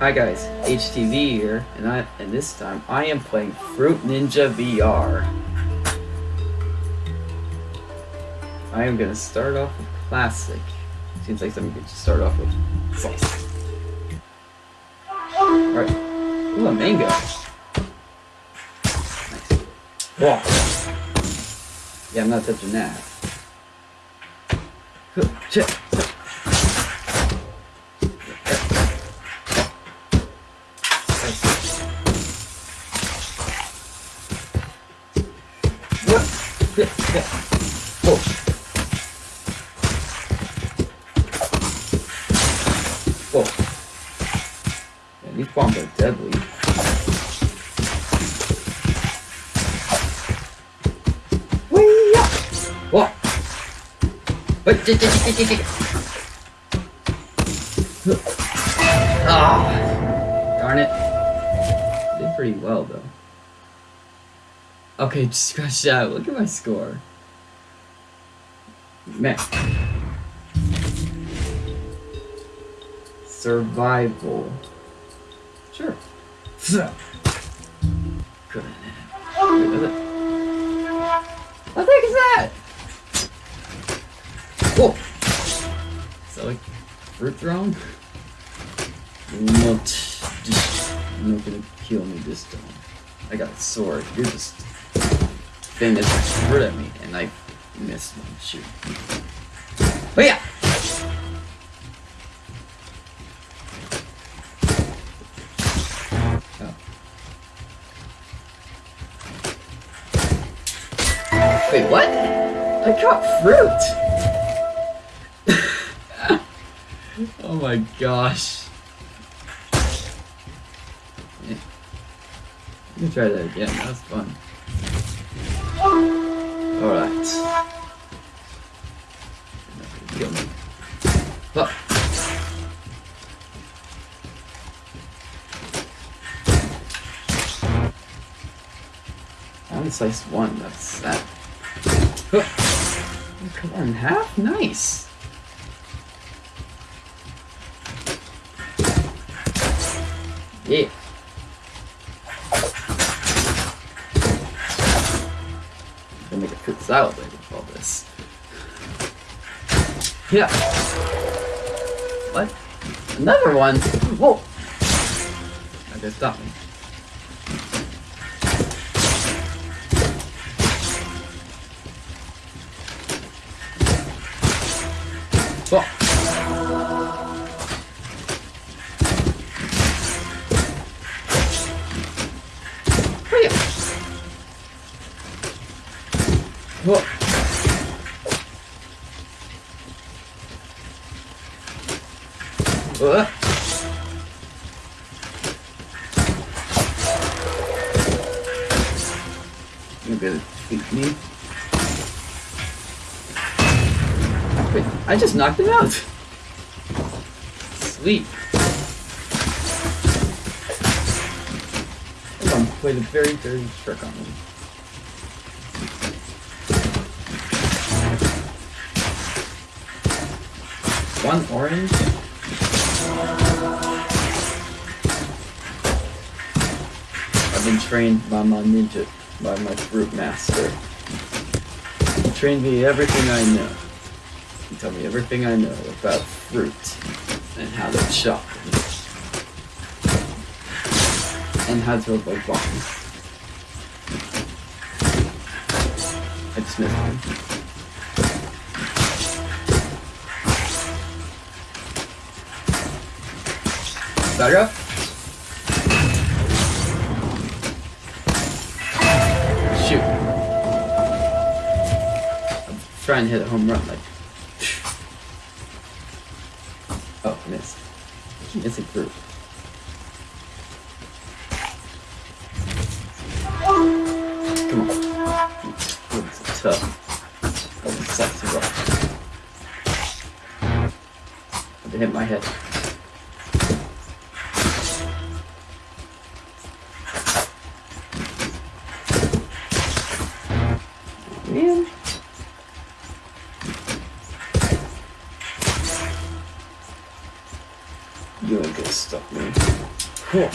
Hi guys, HTV here, and I and this time I am playing Fruit Ninja VR. I am gonna start off with classic. Seems like something to start off with. Alright. Ooh, a mango. Nice. Whoa. Yeah, I'm not touching that. Huh, Man, these bombs are deadly. J- Ah! Darn it. Did pretty well, though. Okay, just scratch that. Look at my score. Man. Survival. Sure. Good. What the heck is that? Whoa! Is that like fruit thrown? Not, just, not gonna kill me this time. I got a sword. You're just thing this fruit at me, and I missed one. Shoot. But yeah. Wait, what? I caught fruit! oh my gosh. Let me try that again, that was fun. Alright. Me. I sliced one, that's that. Cut that in half? Nice! Yeah. Later with all this. Yeah. What? Another one? Whoa! Okay, stop me. Whoa! Whoa! You gonna beat me? Wait, I just knocked him out! Sweet. Hold on, played a very dirty trick on him. One orange. I've been trained by my ninja, by my fruit master. He trained me everything I know. He taught me everything I know about fruit and how to chop. And how to avoid bombs. I just missed one. Up. Shoot. I'm trying to hit a home run like. Oh, missed. I keep missing fruit. Come on. It's tough. Oh, it sucks. Had to hit my head. Huh.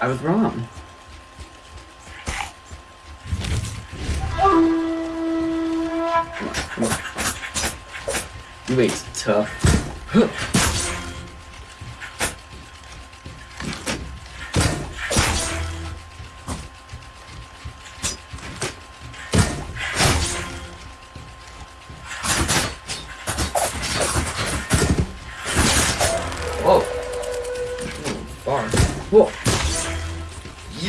I was wrong. Come on, come on. You ain't tough.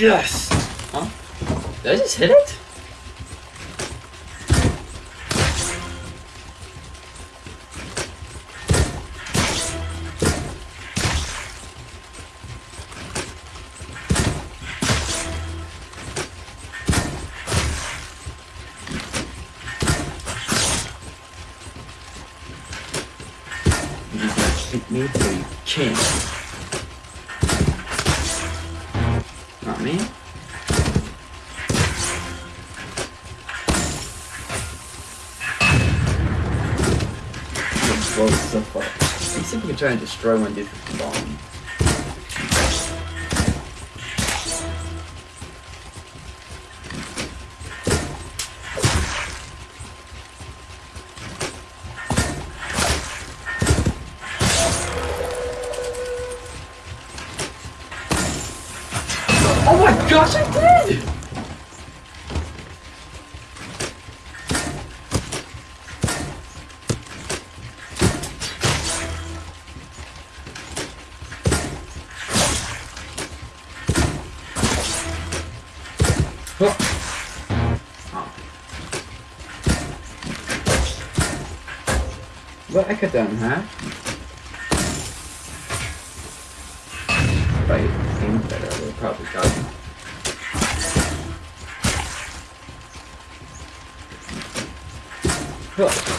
Yes! Huh? Did I just hit it? You can hit me, but you can't. Me. Blow stuff up. Let's see if we can try and destroy one dude with the bomb. Huh. Oh. Well, I cut that in half. If I aimed better, I would have probably him. Huh.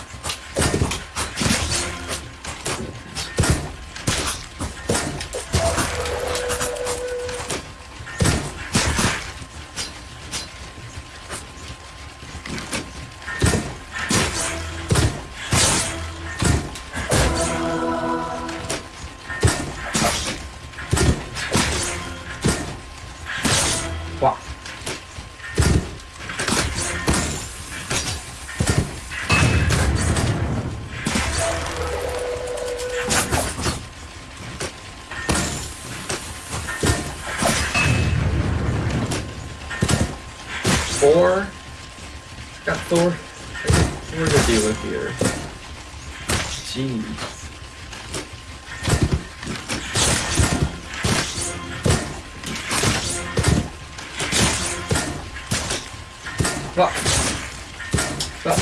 Thor. Got Thor. To deal with here. Jeez. Fuck. Fuck.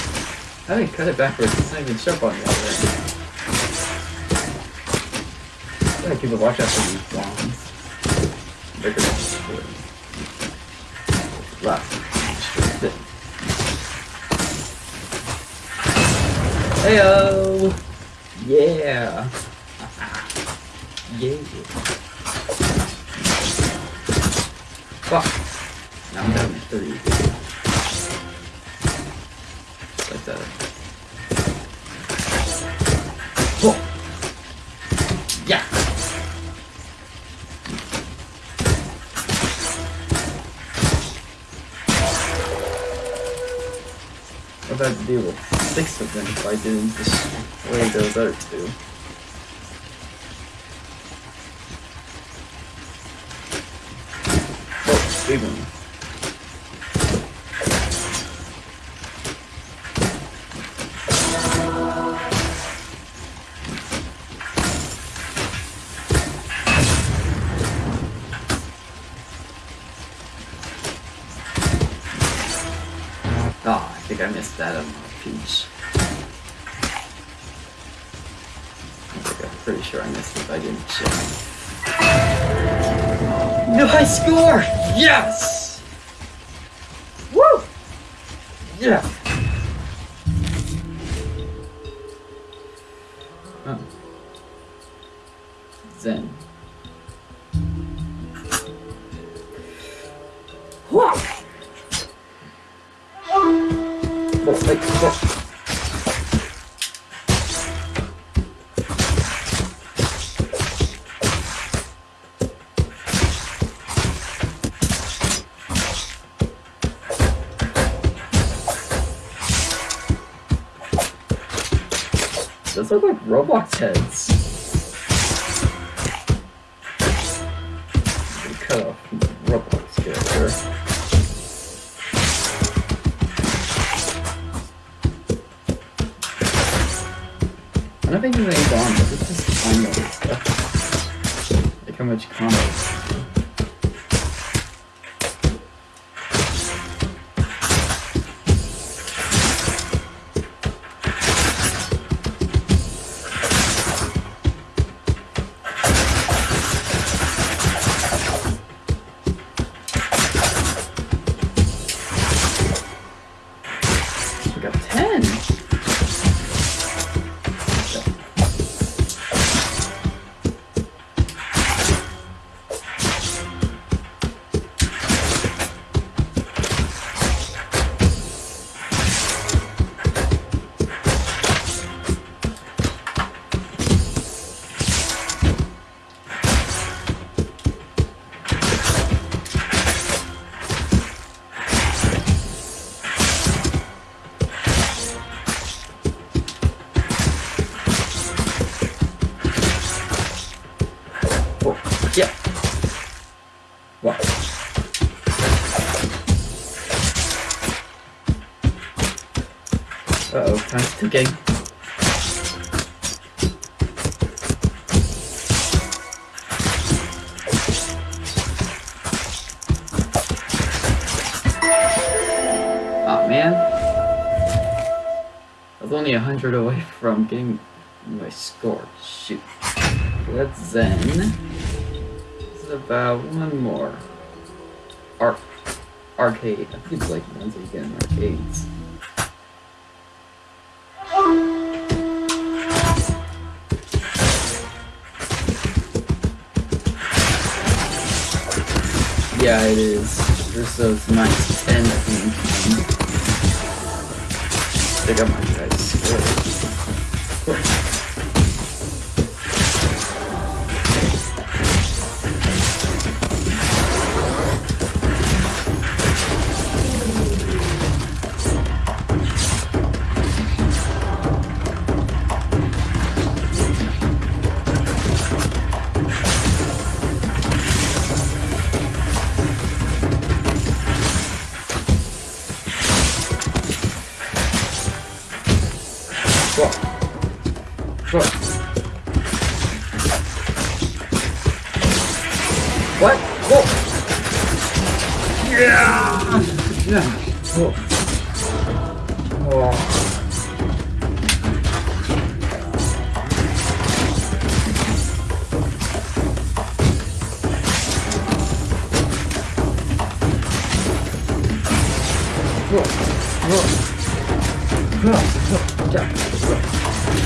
I didn't cut it backwards. It's not even sharp on other end. Gotta keep a watch out for these bombs. Left. Heyo! Yeah! yeah! Fuck! Now I'm down to three. Like that. Oh! Yeah! What about to deal six of them if I didn't destroy those other two? Oh, big. Sure I missed it, I didn't check. No high score! Yes! Those look like Roblox heads. Cut off the Roblox character. I don't think anything's on, but it's just fine all this stuff. Like how much combos. Ticking. Oh ah, man. I was only a hundred away from getting my score. Shoot. Let's zen. This is about one more. Arc arcade. I think it's like ones that you get arcades. Yeah, it is. There's those nice 10 that can I think I might.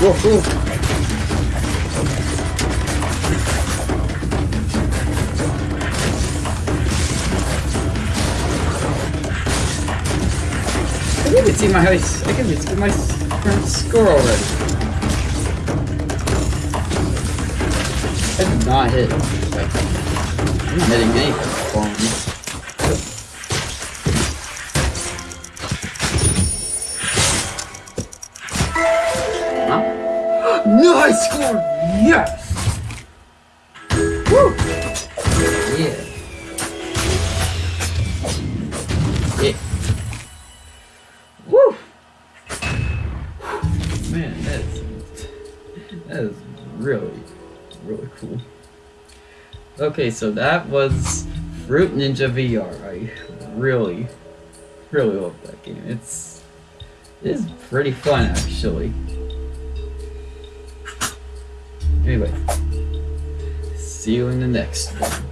Whoa. Whoa. I can even see my. I can even see my current score already. I did not hit. I'm not hitting anything Score! Yes! Woo! Yeah. Yeah. Woo! Man, that's that is really, really cool. Okay, so that was Fruit Ninja VR. I really, really love that game. It's it is pretty fun actually. Anyway, see you in the next one.